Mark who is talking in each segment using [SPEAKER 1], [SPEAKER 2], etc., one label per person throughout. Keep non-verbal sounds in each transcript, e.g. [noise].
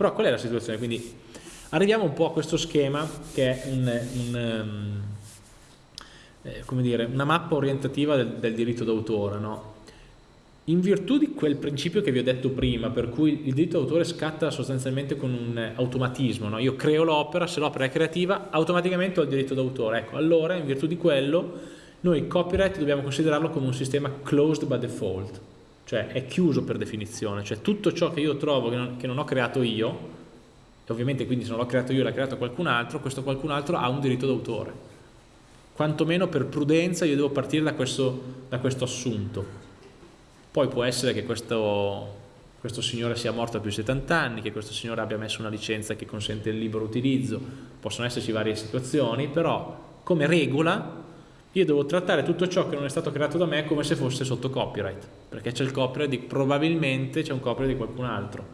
[SPEAKER 1] Però qual è la situazione? Quindi arriviamo un po' a questo schema che è un, un, um, dire, una mappa orientativa del, del diritto d'autore, no? In virtù di quel principio che vi ho detto prima, per cui il diritto d'autore scatta sostanzialmente con un automatismo, no? io creo l'opera, se l'opera è creativa, automaticamente ho il diritto d'autore. Ecco, allora, in virtù di quello, noi copyright dobbiamo considerarlo come un sistema closed by default, cioè è chiuso per definizione, cioè tutto ciò che io trovo che non, che non ho creato io, e ovviamente quindi se non l'ho creato io l'ha creato qualcun altro, questo qualcun altro ha un diritto d'autore. Quantomeno per prudenza io devo partire da questo, da questo assunto. Poi può essere che questo, questo signore sia morto a più di 70 anni, che questo signore abbia messo una licenza che consente il libero utilizzo, possono esserci varie situazioni, però come regola io devo trattare tutto ciò che non è stato creato da me come se fosse sotto copyright, perché c'è il copyright di, probabilmente c'è un copyright di qualcun altro,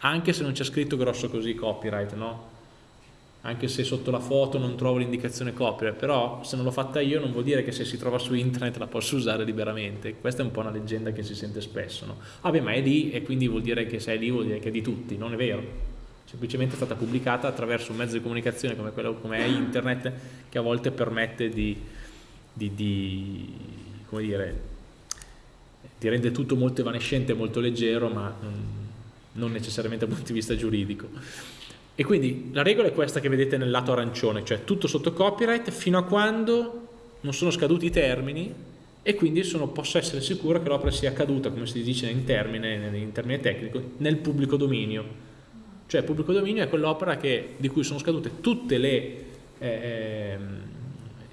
[SPEAKER 1] anche se non c'è scritto grosso così copyright, no? anche se sotto la foto non trovo l'indicazione copyright, però se non l'ho fatta io non vuol dire che se si trova su internet la posso usare liberamente, questa è un po' una leggenda che si sente spesso, no? Ah beh, ma è lì e quindi vuol dire che se è lì vuol dire che è di tutti, non è vero, semplicemente è stata pubblicata attraverso un mezzo di comunicazione come, quello, come è internet che a volte permette di, di, di come dire, ti rende tutto molto evanescente, molto leggero, ma non necessariamente dal punto di vista giuridico. E quindi la regola è questa che vedete nel lato arancione, cioè tutto sotto copyright fino a quando non sono scaduti i termini e quindi sono, posso essere sicuro che l'opera sia caduta, come si dice in termine, in termine tecnico, nel pubblico dominio. Cioè pubblico dominio è quell'opera di cui sono scadute tutte le, eh,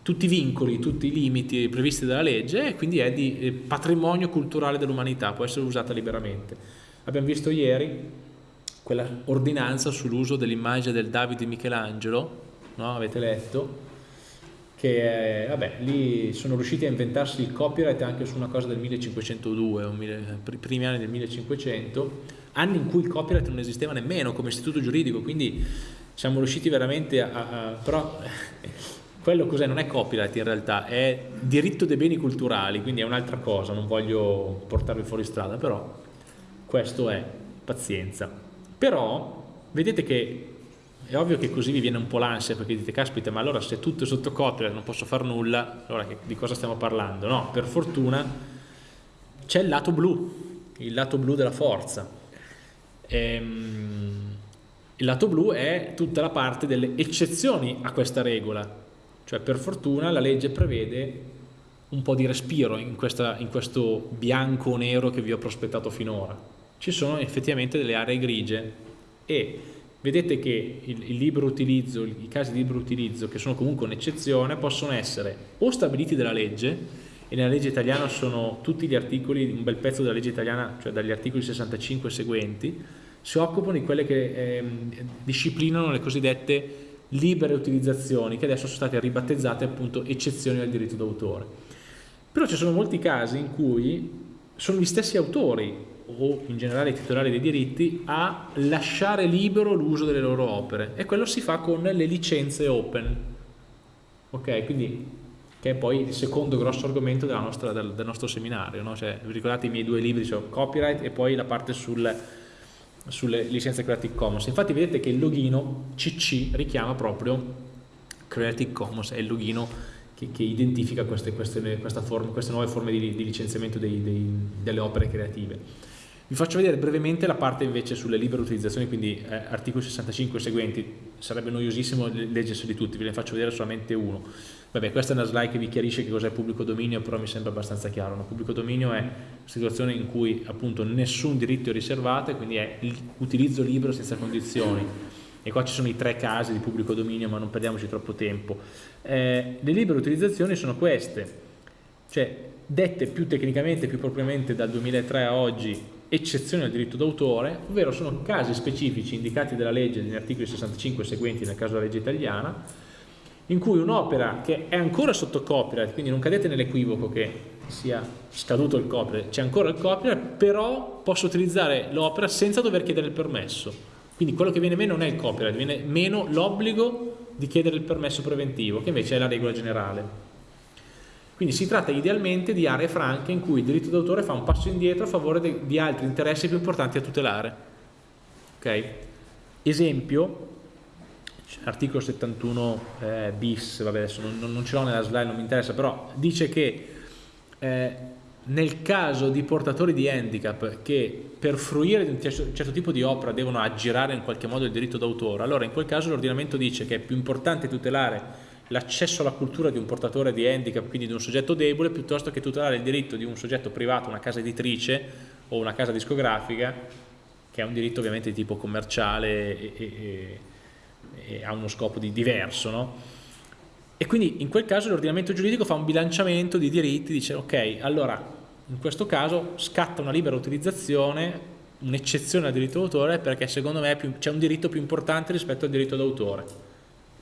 [SPEAKER 1] tutti i vincoli, tutti i limiti previsti dalla legge e quindi è di eh, patrimonio culturale dell'umanità, può essere usata liberamente. Abbiamo visto ieri quella ordinanza sull'uso dell'immagine del Davide Michelangelo, no? avete letto, che vabbè, lì sono riusciti a inventarsi il copyright anche su una cosa del 1502, o mille, primi anni del 1500, anni in cui il copyright non esisteva nemmeno come istituto giuridico, quindi siamo riusciti veramente a... a però [laughs] quello cos'è? Non è copyright in realtà, è diritto dei beni culturali, quindi è un'altra cosa, non voglio portarvi fuori strada, però questo è, pazienza. Però vedete che è ovvio che così vi viene un po' l'ansia perché dite caspita ma allora se tutto è sotto copyright non posso fare nulla, allora che, di cosa stiamo parlando? No, per fortuna c'è il lato blu, il lato blu della forza. Ehm, il lato blu è tutta la parte delle eccezioni a questa regola, cioè per fortuna la legge prevede un po' di respiro in, questa, in questo bianco nero che vi ho prospettato finora. Ci sono effettivamente delle aree grigie. E vedete che il, il libero utilizzo, i casi di libero utilizzo che sono comunque un'eccezione possono essere o stabiliti dalla legge e nella legge italiana sono tutti gli articoli, un bel pezzo della legge italiana, cioè dagli articoli 65 e seguenti, si occupano di quelle che eh, disciplinano le cosiddette libere utilizzazioni che adesso sono state ribattezzate appunto eccezioni al diritto d'autore. Però ci sono molti casi in cui sono gli stessi autori o in generale i titolari dei diritti a lasciare libero l'uso delle loro opere e quello si fa con le licenze open ok quindi che è poi il secondo grosso argomento nostra, del, del, nostro seminario no? cioè, vi ricordate i miei due libri cioè copyright e poi la parte sul, sulle licenze Creative Commons. Infatti vedete che il logino CC richiama proprio Creative Commons è il logino che, che identifica queste, queste, forma, queste, nuove forme di, di licenziamento dei, dei, delle opere creative. Vi faccio vedere brevemente la parte invece sulle libere utilizzazioni, quindi eh, articoli 65 e seguenti, sarebbe noiosissimo leggerseli tutti, ve ne faccio vedere solamente uno. Vabbè, questa è una slide che vi chiarisce che cos'è pubblico dominio, però mi sembra abbastanza chiaro. No? Pubblico dominio è una situazione in cui appunto nessun diritto è riservato, quindi è l'utilizzo libero senza condizioni. E qua ci sono i tre casi di pubblico dominio, ma non perdiamoci troppo tempo. Eh, le libere utilizzazioni sono queste, cioè dette più tecnicamente, più propriamente dal 2003 a oggi eccezioni al diritto d'autore, ovvero sono casi specifici indicati dalla legge negli articoli 65 e seguenti nel caso della legge italiana, in cui un'opera che è ancora sotto copyright, quindi non cadete nell'equivoco che sia scaduto il copyright, c'è ancora il copyright, però posso utilizzare l'opera senza dover chiedere il permesso. Quindi quello che viene meno non è il copyright, viene meno l'obbligo di chiedere il permesso preventivo, che invece è la regola generale. Quindi si tratta idealmente di aree franche in cui il diritto d'autore fa un passo indietro a favore di altri interessi più importanti a tutelare. Ok? Esempio, articolo 71 eh, bis, vabbè adesso non, non ce l'ho nella slide, non mi interessa, però dice che eh, nel caso di portatori di handicap che per fruire di un certo, certo tipo di opera devono aggirare in qualche modo il diritto d'autore, allora in quel caso l'ordinamento dice che è più importante tutelare l'accesso alla cultura di un portatore di handicap, quindi di un soggetto debole, piuttosto che tutelare il diritto di un soggetto privato, una casa editrice o una casa discografica, che è un diritto ovviamente di tipo commerciale e, e, e ha uno scopo di diverso, no? E quindi in quel caso l'ordinamento giuridico fa un bilanciamento di diritti, dice ok, allora in questo caso scatta una libera utilizzazione, un'eccezione al diritto d'autore perché secondo me c'è un diritto più importante rispetto al diritto d'autore.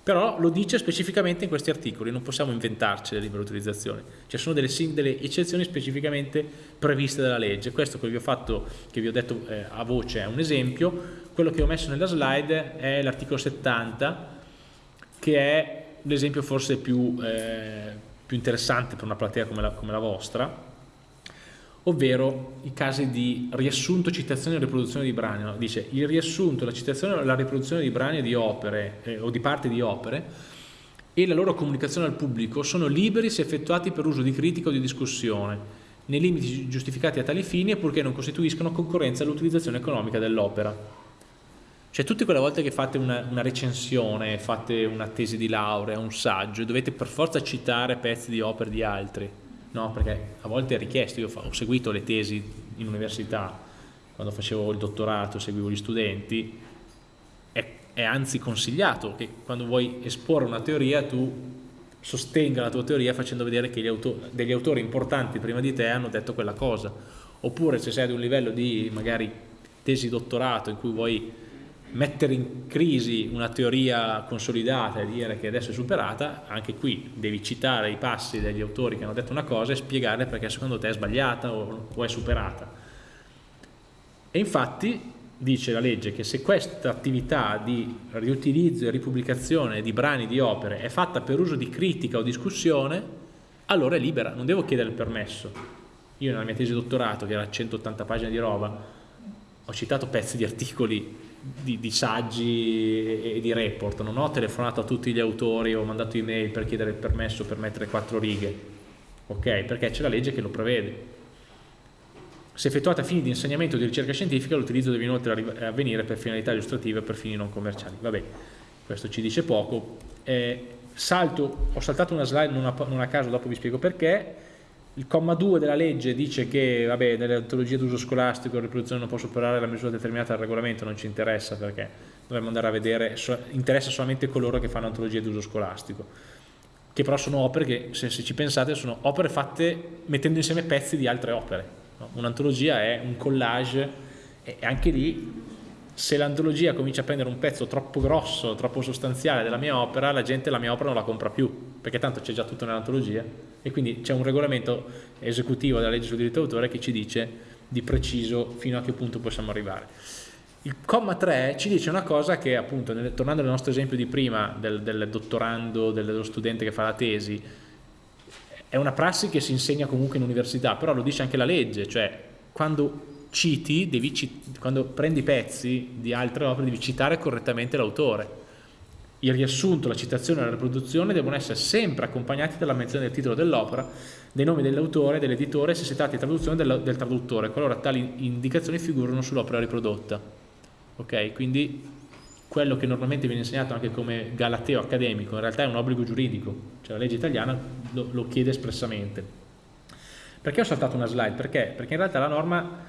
[SPEAKER 1] Però lo dice specificamente in questi articoli, non possiamo inventarci le libere utilizzazioni, ci sono delle, delle, eccezioni specificamente previste dalla legge. Questo che vi ho, fatto, che vi ho detto eh, a voce è un esempio, quello che ho messo nella slide è l'articolo 70 che è l'esempio forse più, eh, più, interessante per una platea come la, come la, vostra, ovvero i casi di riassunto, citazione e riproduzione di brani. No? Dice il riassunto, la citazione o la riproduzione di brani di opere eh, o di parti di opere e la loro comunicazione al pubblico sono liberi se effettuati per uso di critica o di discussione, nei limiti giustificati a tali fini e purché non costituiscono concorrenza all'utilizzazione economica dell'opera. Cioè tutte quelle volte che fate una, una, recensione, fate una tesi di laurea, un saggio, dovete per forza citare pezzi di opere di altri, no? Perché a volte è richiesto, io ho seguito le tesi in università, quando facevo il dottorato, seguivo gli studenti, è, è anzi consigliato che quando vuoi esporre una teoria tu sostenga la tua teoria facendo vedere che autori, degli autori importanti prima di te hanno detto quella cosa. Oppure se sei ad un livello di magari tesi dottorato in cui vuoi mettere in crisi una teoria consolidata e dire che adesso è superata, anche qui devi citare i passi degli autori che hanno detto una cosa e spiegare perché secondo te è sbagliata o, o è superata. E infatti dice la legge che se questa attività di riutilizzo e ripubblicazione di brani di opere è fatta per uso di critica o discussione, allora è libera, non devo chiedere il permesso. Io nella mia tesi di dottorato, che era 180 pagine di roba, ho citato pezzi di articoli di, di, saggi e di report, non ho telefonato a tutti gli autori o mandato email per chiedere il permesso per mettere quattro righe, ok? Perché c'è la legge che lo prevede. Se effettuata a fini di insegnamento o di ricerca scientifica, l'utilizzo deve inoltre avvenire per finalità illustrative o per fini non commerciali. Vabbè, questo ci dice poco. Eh, salto, ho saltato una slide non a, non a caso, dopo vi spiego perché il comma 2 della legge dice che vabbè, nelle antologie d'uso scolastico la riproduzione non può superare la misura determinata dal regolamento, non ci interessa perché dovremmo andare a vedere, interessa solamente coloro che fanno antologie d'uso scolastico, che però sono opere che, se, se, ci pensate, sono opere fatte mettendo insieme pezzi di altre opere. No? Un'antologia è un collage e anche lì se l'antologia comincia a prendere un pezzo troppo grosso, troppo sostanziale della mia opera, la gente la mia opera non la compra più, perché tanto c'è già tutto nell'antologia e quindi c'è un regolamento esecutivo della legge sul diritto d'autore che ci dice di preciso fino a che punto possiamo arrivare. Il comma 3 ci dice una cosa che appunto, nel, tornando al nostro esempio di prima del, del dottorando, dello studente che fa la tesi, è una prassi che si insegna comunque in università, però lo dice anche la legge, cioè quando citi, devi, quando prendi pezzi di altre opere devi citare correttamente l'autore il riassunto, la citazione e la riproduzione devono essere sempre accompagnati dalla menzione del titolo dell'opera, dei nomi dell'autore, dell'editore, se si tratta di traduzione del, del traduttore, qualora tali indicazioni figurano sull'opera riprodotta. Ok, quindi quello che normalmente viene insegnato anche come galateo accademico, in realtà è un obbligo giuridico, cioè la legge italiana lo, lo chiede espressamente. Perché ho saltato una slide? Perché? Perché in realtà la norma,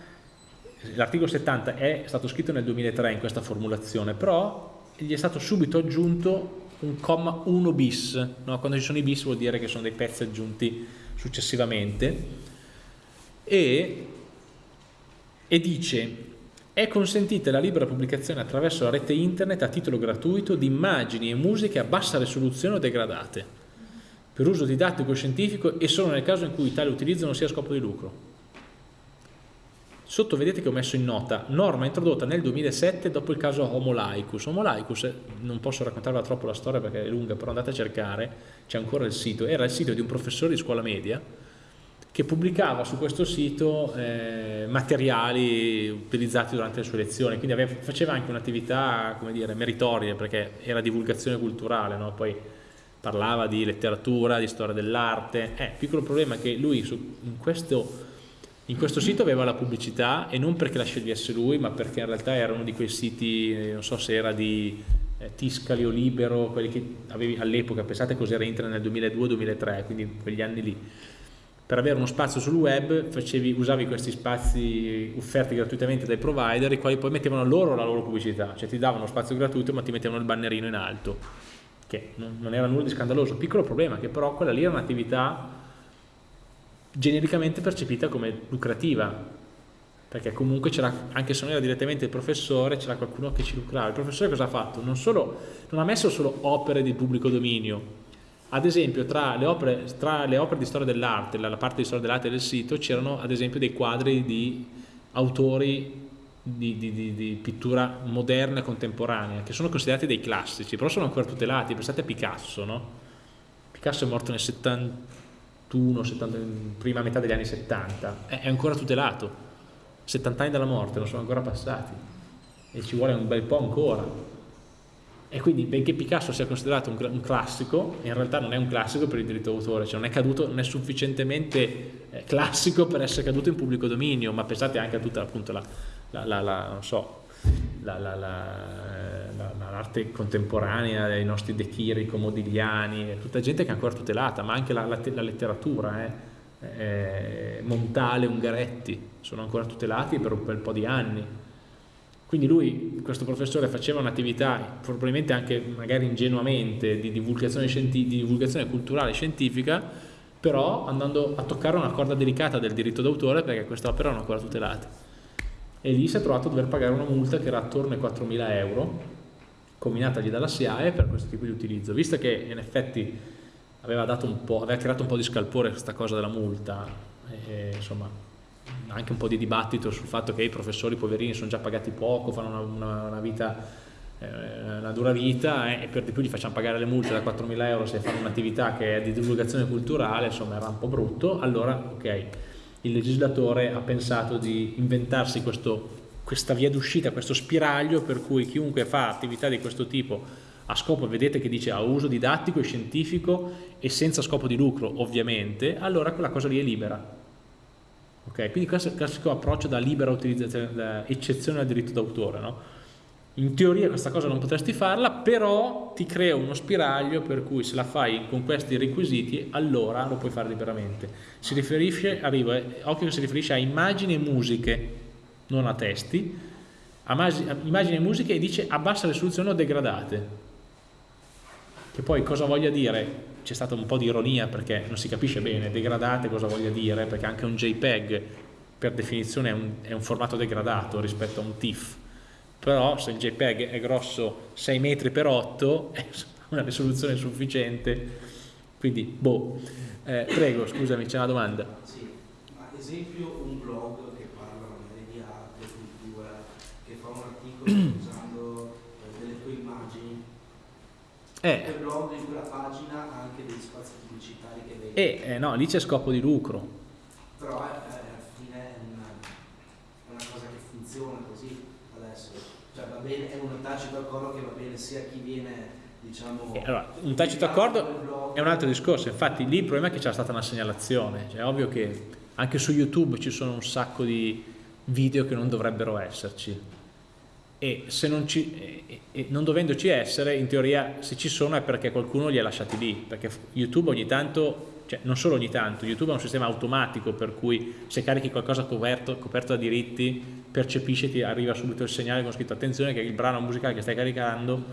[SPEAKER 1] l'articolo 70 è stato scritto nel 2003 in questa formulazione, però gli è stato subito aggiunto un comma 1 bis, no? quando ci sono i bis vuol dire che sono dei pezzi aggiunti successivamente, e, e dice è consentita la libera pubblicazione attraverso la rete internet a titolo gratuito di immagini e musiche a bassa risoluzione o degradate, per uso didattico e scientifico e solo nel caso in cui tale utilizzo non sia a scopo di lucro. Sotto vedete che ho messo in nota norma introdotta nel 2007 dopo il caso Homo Laicus. Homo Laicus, non posso raccontarla troppo la storia perché è lunga, però andate a cercare, c'è ancora il sito, era il sito di un professore di scuola media che pubblicava su questo sito eh, materiali utilizzati durante le sue lezioni, quindi aveva, faceva anche un'attività, meritoria, perché era divulgazione culturale, no? poi parlava di letteratura, di storia dell'arte, eh, piccolo problema è che lui su, in, questo, in, questo, sito aveva la pubblicità e non perché la scegliesse lui, ma perché in realtà era uno di quei siti, eh, non so se era di eh, Tiscali o Libero, quelli che avevi all'epoca, pensate cos'era internet nel 2002-2003, quindi quegli anni lì. Per avere uno spazio sul web facevi, usavi questi spazi offerti gratuitamente dai provider i quali poi mettevano loro la loro pubblicità, cioè ti davano spazio gratuito ma ti mettevano il bannerino in alto, che non era nulla di scandaloso. Piccolo problema che però quella lì era un'attività genericamente percepita come lucrativa, perché comunque c'era, anche se non era direttamente il professore, c'era qualcuno che ci lucrava. Il professore cosa ha fatto? Non, solo, non ha messo solo opere di pubblico dominio, ad esempio tra le opere, tra le opere di storia dell'arte, la, parte di storia dell'arte del sito, c'erano ad esempio dei quadri di autori di, di, di, di, pittura moderna e contemporanea, che sono considerati dei classici, però sono ancora tutelati. Pensate a Picasso, no? Picasso è morto nel 71, 70, prima metà degli anni 70, è, ancora tutelato. 70 anni dalla morte, non sono ancora passati. E ci vuole un bel po' ancora. E quindi benché Picasso sia considerato un, classico, in realtà non è un classico per il diritto d'autore, cioè non è, caduto, non è sufficientemente eh, classico per essere caduto in pubblico dominio, ma pensate anche a tutta appunto la, la, la, la so, l'arte contemporanea dei nostri De Chirico, Modigliani, tutta gente che è ancora tutelata, ma anche la, letteratura, eh, eh, Montale, Ungaretti, sono ancora tutelati per un bel po' di anni quindi lui, questo professore, faceva un'attività probabilmente anche magari ingenuamente di divulgazione, di divulgazione culturale e scientifica, però andando a toccare una corda delicata del diritto d'autore perché queste opere erano ancora tutelate. E lì si è trovato a dover pagare una multa che era attorno ai 4.000 euro, combinatagli dalla SIAE per questo tipo di utilizzo. Visto che in effetti aveva, aveva creato un po' di scalpore questa cosa della multa, e, insomma anche un po' di dibattito sul fatto che i professori poverini sono già pagati poco, fanno una, una, una vita eh, una dura vita eh, e per di più gli facciamo pagare le multe da 4.000 euro se fanno un'attività che è di divulgazione culturale, insomma era un po' brutto, allora ok, il legislatore ha pensato di inventarsi questo, questa via d'uscita, questo spiraglio per cui chiunque fa attività di questo tipo a scopo, vedete che dice a uso didattico e scientifico e senza scopo di lucro ovviamente, allora quella cosa lì è libera Okay? Quindi questo è il classico approccio da libera utilizzazione, da eccezione al diritto d'autore. No? In teoria questa cosa non potresti farla, però ti crea uno spiraglio per cui se la fai con questi requisiti, allora lo puoi fare liberamente. Si riferisce, arriva, eh, occhio che si riferisce a immagini e musiche, non a testi, a immagini e musiche e dice a bassa risoluzione o degradate. Che poi cosa voglia dire? c'è stata un po' di ironia perché non si capisce bene degradate cosa voglia dire, perché anche un JPEG per definizione è un, è un formato degradato rispetto a un TIFF, però se il JPEG è grosso 6 metri per 8 è una risoluzione sufficiente, quindi boh. Eh, prego, scusami, c'è una domanda.
[SPEAKER 2] Sì, ad esempio un blog che parla magari di arte, cultura, che fa un articolo [clears throat] usando eh, delle tue immagini, eh. quel blog in quella pagina ha anche degli spazi pubblicitari che vedi.
[SPEAKER 1] E eh, no, lì c'è scopo di lucro.
[SPEAKER 2] Però eh, alla fine è una, è una, cosa che funziona così adesso. Cioè va bene, è un tacito accordo che va bene sia chi viene diciamo...
[SPEAKER 1] Eh, allora, un tacito accordo è un altro discorso, infatti lì il problema è che c'è stata una segnalazione, cioè, è ovvio che anche su YouTube ci sono un sacco di video che non dovrebbero esserci. E, non, ci, e, e, non dovendoci essere, in teoria se ci sono è perché qualcuno li ha lasciati lì, perché YouTube ogni tanto, cioè non solo ogni tanto, YouTube è un sistema automatico per cui se carichi qualcosa coperto, coperto da diritti, percepisce, ti arriva subito il segnale con scritto attenzione che il brano musicale che stai caricando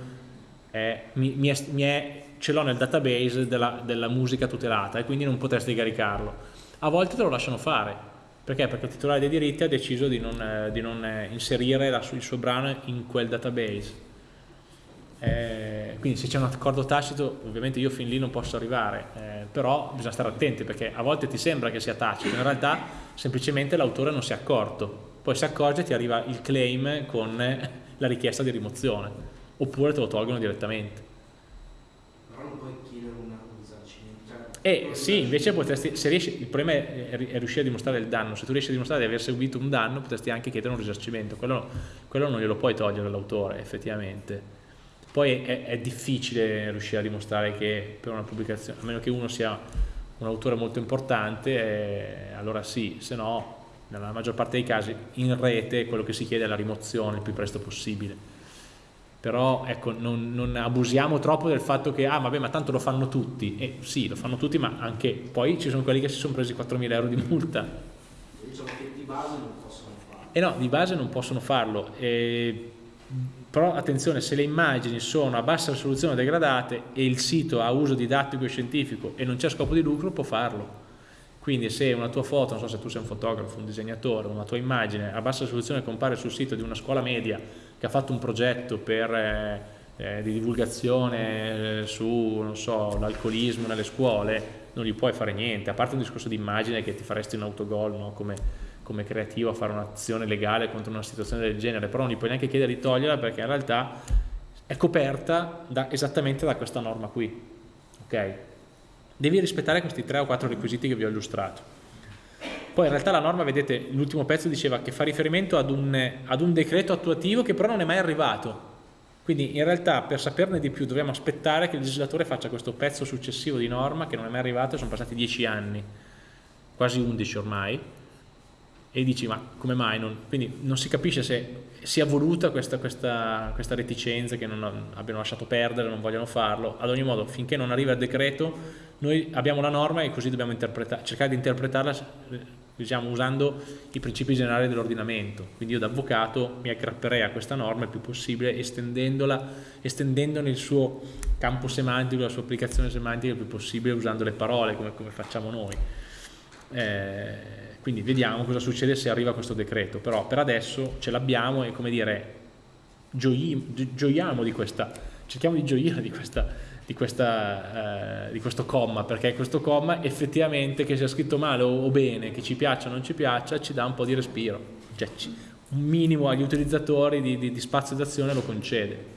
[SPEAKER 1] è, mi, mi è, mi è, ce l'ho nel database della, della musica tutelata e quindi non potresti caricarlo. A volte te lo lasciano fare, perché? Perché il titolare dei diritti ha deciso di non, eh, di non eh, inserire la, il suo brano in quel database. Eh, quindi se c'è un accordo tacito, ovviamente io fin lì non posso arrivare, eh, però bisogna stare attenti perché a volte ti sembra che sia tacito, in realtà semplicemente l'autore non si è accorto, poi si accorge e ti arriva il claim con la richiesta di rimozione, oppure te lo tolgono direttamente.
[SPEAKER 2] Però non puoi chiedere un risarcimento. Cioè,
[SPEAKER 1] E sì, invece potresti, se riesci, il problema è, è, riuscire a dimostrare il danno, se tu riesci a dimostrare di aver subito un danno potresti anche chiedere un risarcimento, quello, quello non glielo puoi togliere all'autore effettivamente. Poi è, è, difficile riuscire a dimostrare che per una pubblicazione, a meno che uno sia un autore molto importante, eh, allora sì, se no nella maggior parte dei casi in rete quello che si chiede è la rimozione il più presto possibile però ecco, non, non, abusiamo troppo del fatto che, ah vabbè ma tanto lo fanno tutti, e sì lo fanno tutti ma anche poi ci sono quelli che si sono presi 4.000 euro di multa.
[SPEAKER 2] Diciamo che di base non possono farlo.
[SPEAKER 1] E no, di base non possono farlo, e, però attenzione se le immagini sono a bassa risoluzione degradate e il sito ha uso didattico e scientifico e non c'è scopo di lucro può farlo. Quindi se una tua foto, non so se tu sei un fotografo, un disegnatore, una tua immagine a bassa risoluzione compare sul sito di una scuola media che ha fatto un progetto per, eh, eh, di divulgazione eh, su so, l'alcolismo nelle scuole, non gli puoi fare niente, a parte un discorso di immagine che ti faresti un autogol no? come, come creativo a fare un'azione legale contro una situazione del genere, però non gli puoi neanche chiedere di toglierla perché in realtà è coperta da, esattamente da questa norma qui. Okay? Devi rispettare questi tre o quattro requisiti che vi ho illustrato. Poi in realtà la norma, vedete, l'ultimo pezzo diceva che fa riferimento ad un, ad un decreto attuativo che però non è mai arrivato. Quindi in realtà per saperne di più dobbiamo aspettare che il legislatore faccia questo pezzo successivo di norma che non è mai arrivato, sono passati dieci anni, quasi undici ormai, e dici ma come mai? Non, quindi non si capisce se sia voluta questa, questa, questa reticenza che non abbiano lasciato perdere, non vogliono farlo, ad ogni modo finché non arriva il decreto noi abbiamo la norma e così dobbiamo cercare di interpretarla diciamo, usando i principi generali dell'ordinamento. Quindi io da avvocato mi aggrapperei a questa norma il più possibile estendendola, estendendone il suo campo semantico, la sua applicazione semantica il più possibile usando le parole come, come facciamo noi. Eh, quindi vediamo cosa succede se arriva questo decreto, però per adesso ce l'abbiamo e come dire, gioiamo di questa, cerchiamo di gioire di questa di, questa, eh, di, questo comma, perché questo comma effettivamente che sia scritto male o, o, bene, che ci piaccia o non ci piaccia, ci dà un po' di respiro, cioè ci, un minimo agli utilizzatori di, di, di spazio d'azione lo concede.